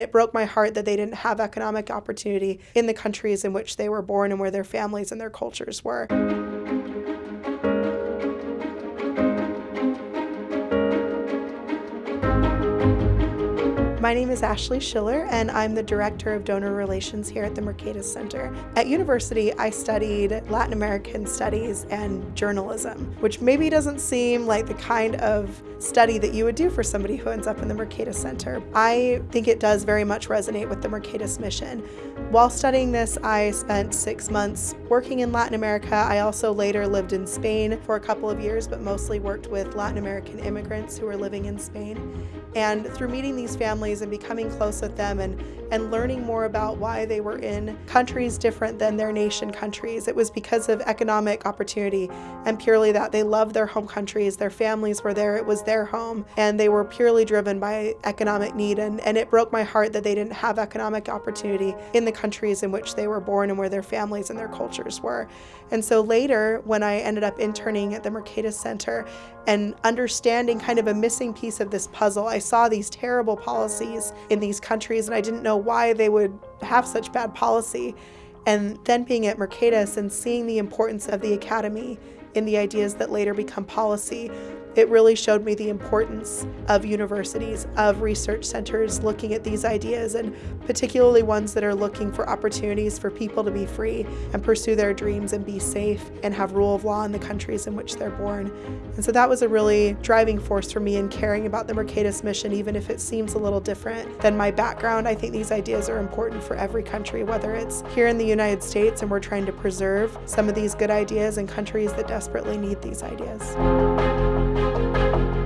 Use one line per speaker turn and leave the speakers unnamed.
It broke my heart that they didn't have economic opportunity in the countries in which they were born and where their families and their cultures were. My name is Ashley Schiller, and I'm the Director of Donor Relations here at the Mercatus Center. At university, I studied Latin American studies and journalism, which maybe doesn't seem like the kind of study that you would do for somebody who ends up in the Mercatus Center. I think it does very much resonate with the Mercatus mission. While studying this, I spent six months working in Latin America. I also later lived in Spain for a couple of years, but mostly worked with Latin American immigrants who were living in Spain. And through meeting these families and becoming close with them and, and learning more about why they were in countries different than their nation countries, it was because of economic opportunity and purely that they loved their home countries, their families were there, it was their home, and they were purely driven by economic need. And, and it broke my heart that they didn't have economic opportunity in the countries in which they were born and where their families and their cultures were. And so later, when I ended up interning at the Mercatus Center and understanding kind of a missing piece of this puzzle, I saw these terrible policies in these countries and I didn't know why they would have such bad policy. And then being at Mercatus and seeing the importance of the academy in the ideas that later become policy it really showed me the importance of universities, of research centers looking at these ideas, and particularly ones that are looking for opportunities for people to be free and pursue their dreams and be safe and have rule of law in the countries in which they're born. And so that was a really driving force for me in caring about the Mercatus mission, even if it seems a little different than my background. I think these ideas are important for every country, whether it's here in the United States and we're trying to preserve some of these good ideas in countries that desperately need these ideas thank you